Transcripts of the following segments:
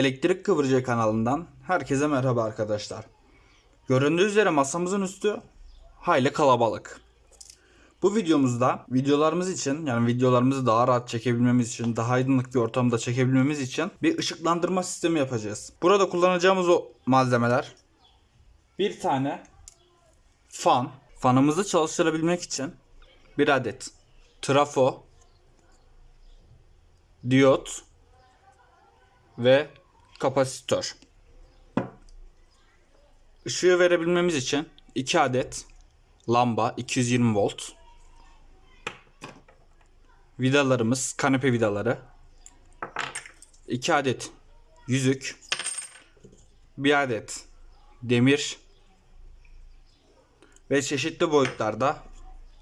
Elektrik Kıvırcığı kanalından herkese merhaba arkadaşlar. Göründüğü üzere masamızın üstü hayli kalabalık. Bu videomuzda videolarımız için yani videolarımızı daha rahat çekebilmemiz için daha aydınlık bir ortamda çekebilmemiz için bir ışıklandırma sistemi yapacağız. Burada kullanacağımız o malzemeler bir tane fan. Fanımızı çalıştırabilmek için bir adet trafo, diyot ve kapasitör. Işığı verebilmemiz için 2 adet lamba 220 volt. Vidalarımız kanepe vidaları. 2 adet yüzük. 1 adet demir ve çeşitli boyutlarda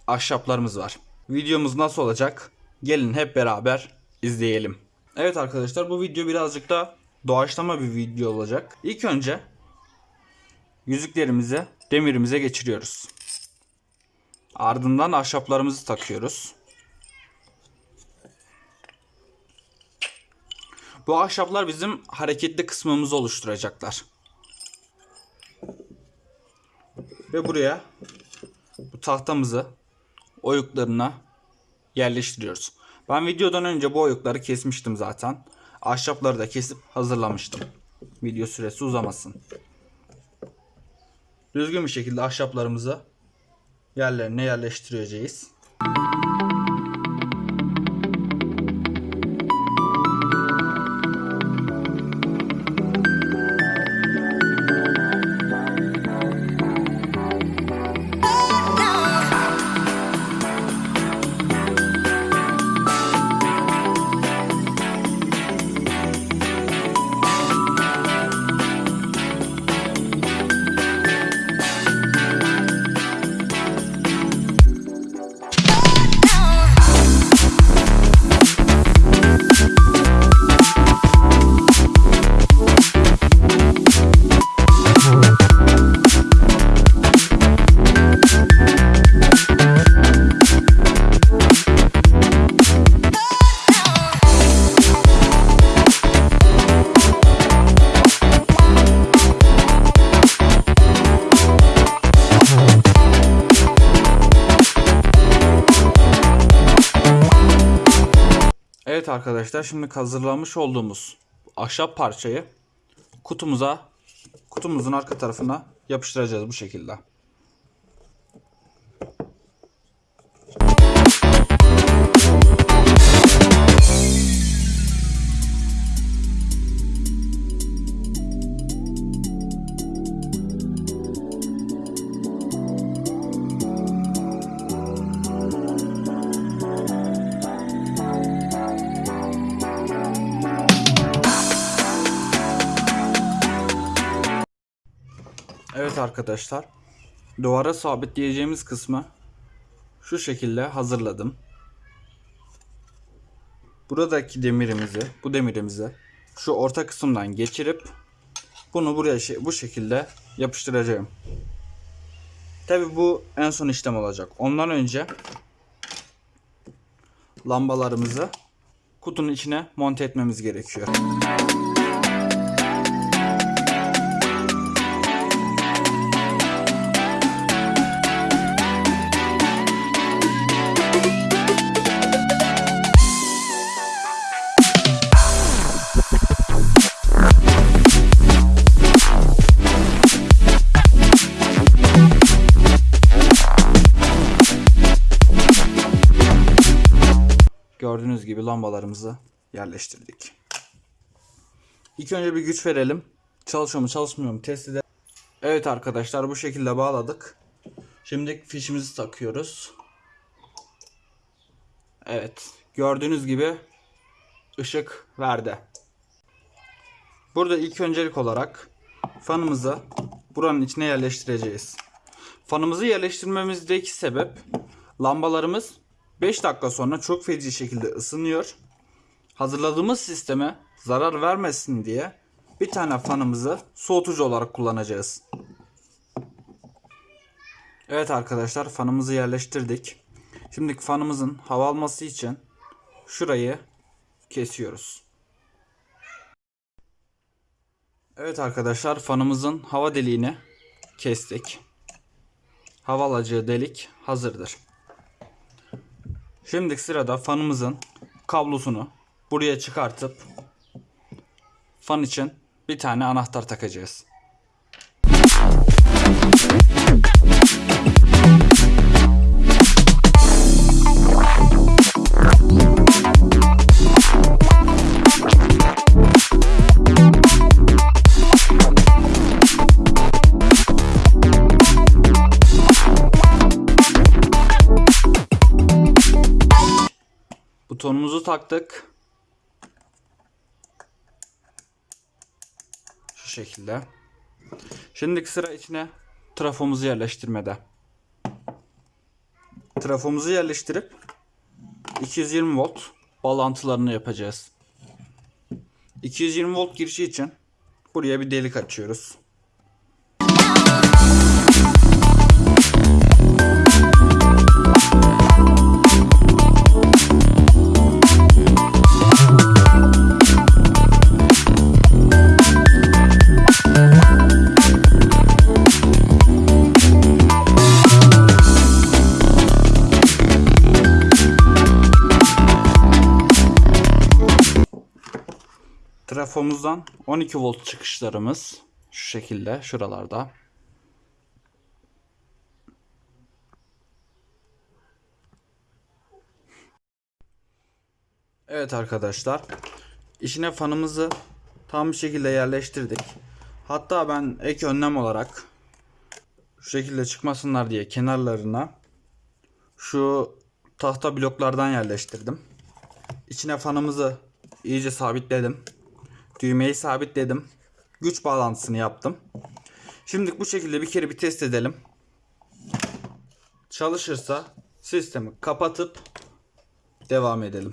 ahşaplarımız var. Videomuz nasıl olacak? Gelin hep beraber izleyelim. Evet arkadaşlar bu video birazcık da doğaçlama bir video olacak. İlk önce yüzüklerimizi demirimize geçiriyoruz. Ardından ahşaplarımızı takıyoruz. Bu ahşaplar bizim hareketli kısmımızı oluşturacaklar. Ve buraya bu tahtamızı oyuklarına yerleştiriyoruz. Ben videodan önce bu oyukları kesmiştim zaten. Ahşapları da kesip hazırlamıştım. Video süresi uzamasın. Düzgün bir şekilde ahşaplarımızı yerlerine yerleştireceğiz. Evet arkadaşlar şimdi hazırlamış olduğumuz ahşap parçayı kutumuza kutumuzun arka tarafına yapıştıracağız bu şekilde. Evet arkadaşlar. Duvara sabitleyeceğimiz kısmı şu şekilde hazırladım. Buradaki demirimizi, bu demirimizi şu orta kısımdan geçirip bunu buraya bu şekilde yapıştıracağım. Tabi bu en son işlem olacak. Ondan önce lambalarımızı kutunun içine monte etmemiz gerekiyor. Gibi lambalarımızı yerleştirdik. İlk önce bir güç verelim. Çalışıyor mu çalışmıyor mu test edelim. Evet arkadaşlar bu şekilde bağladık. Şimdi fişimizi takıyoruz. Evet gördüğünüz gibi ışık verdi. Burada ilk öncelik olarak fanımızı buranın içine yerleştireceğiz. Fanımızı yerleştirmemizdeki sebep lambalarımız 5 dakika sonra çok feci şekilde ısınıyor. Hazırladığımız sisteme zarar vermesin diye bir tane fanımızı soğutucu olarak kullanacağız. Evet arkadaşlar fanımızı yerleştirdik. Şimdi fanımızın hava alması için şurayı kesiyoruz. Evet arkadaşlar fanımızın hava deliğini kestik. Hava alacağı delik hazırdır. Şimdi sırada fanımızın kablosunu buraya çıkartıp fan için bir tane anahtar takacağız. Taktık. Şu şekilde. Şimdi sıra içine trafomuzu yerleştirmede. Trafomuzu yerleştirip 220 volt bağlantılarını yapacağız. 220 volt girişi için buraya bir delik açıyoruz. Trafomuzdan 12 volt çıkışlarımız şu şekilde şuralarda. Evet arkadaşlar. İçine fanımızı tam bir şekilde yerleştirdik. Hatta ben ek önlem olarak şu şekilde çıkmasınlar diye kenarlarına şu tahta bloklardan yerleştirdim. İçine fanımızı iyice sabitledim. Düğmeyi sabitledim. Güç bağlantısını yaptım. Şimdi bu şekilde bir kere bir test edelim. Çalışırsa sistemi kapatıp devam edelim.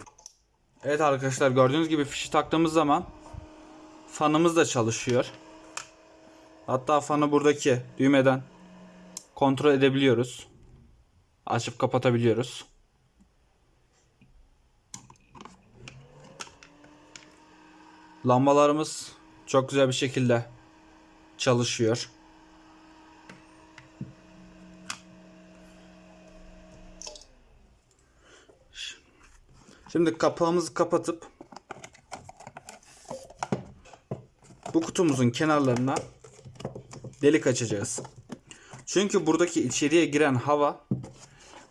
Evet arkadaşlar gördüğünüz gibi fişi taktığımız zaman fanımız da çalışıyor. Hatta fanı buradaki düğmeden kontrol edebiliyoruz. Açıp kapatabiliyoruz. Lambalarımız çok güzel bir şekilde çalışıyor. Şimdi kapağımızı kapatıp bu kutumuzun kenarlarına delik açacağız. Çünkü buradaki içeriye giren hava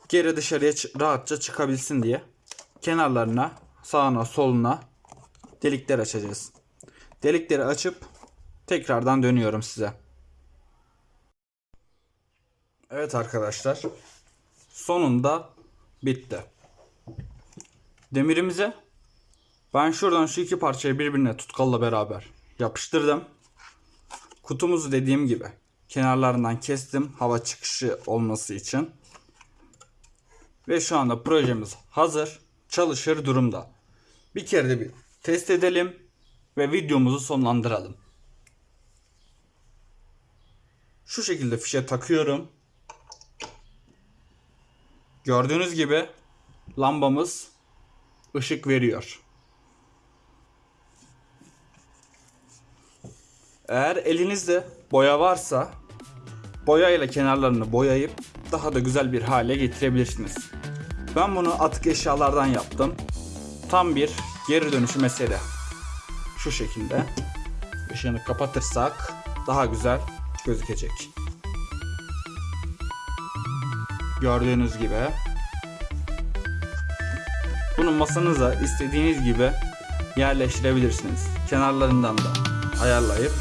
geri dışarıya rahatça çıkabilsin diye kenarlarına sağına soluna delikler açacağız. Delikleri açıp tekrardan dönüyorum size. Evet arkadaşlar. Sonunda bitti. Demirimize ben şuradan şu iki parçayı birbirine tutkalla beraber yapıştırdım. Kutumuzu dediğim gibi kenarlarından kestim hava çıkışı olması için. Ve şu anda projemiz hazır. Çalışır durumda. Bir kere de bir test edelim ve videomuzu sonlandıralım. Şu şekilde fişe takıyorum. Gördüğünüz gibi lambamız ışık veriyor. Eğer elinizde boya varsa boya ile kenarlarını boyayıp daha da güzel bir hale getirebilirsiniz. Ben bunu atık eşyalardan yaptım. Tam bir geri dönüşü mesele. Şu şekilde ışığını kapatırsak daha güzel gözükecek. Gördüğünüz gibi bunu masanıza istediğiniz gibi yerleştirebilirsiniz. Kenarlarından da ayarlayıp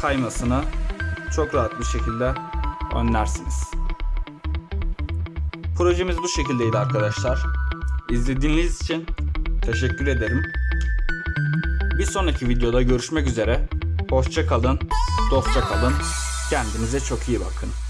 kaymasını çok rahat bir şekilde önlersiniz. Projemiz bu şekildeydi arkadaşlar. İzlediğiniz için teşekkür ederim. Bir sonraki videoda görüşmek üzere. Hoşça kalın, dostça kalın. Kendinize çok iyi bakın.